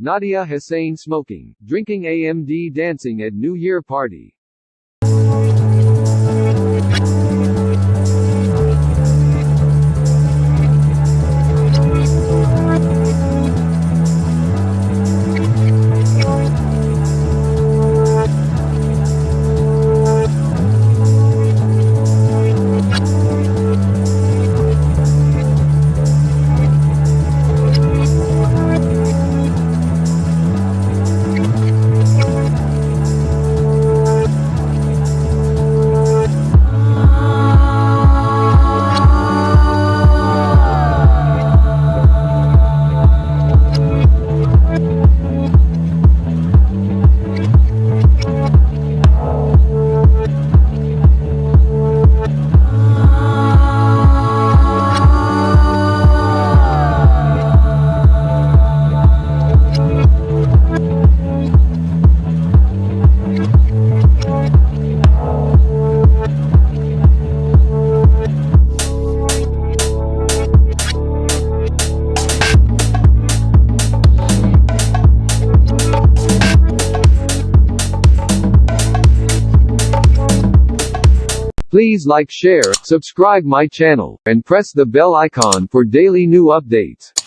Nadia Hussein smoking, drinking AMD dancing at New Year party. Please like share, subscribe my channel, and press the bell icon for daily new updates.